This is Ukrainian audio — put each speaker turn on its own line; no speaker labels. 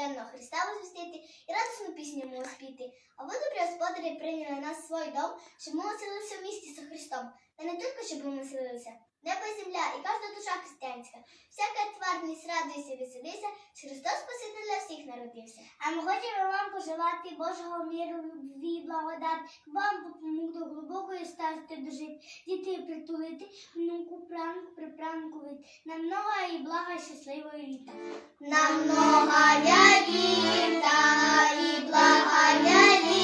Нарожденного Христа возвістити і радісну пісню му спіти. А ви, добрі господарі, прийняли нас в свій дом, щоб ми оселилися в місті со Христом. Та не тільки, щоб ми населилися, небо і земля, і кожна душа християнська. Всяка тварність радується, веселися, що Христос Спасителя всіх народився.
А ми хочемо вам пожелати Божого міру, любві, благодать, вам допомогу до глибокої старості дожити, дітей притулити, внуку пранку, припранку вид. Нам много і блага, щасливої літа.
Намного я літа, і блага я літа.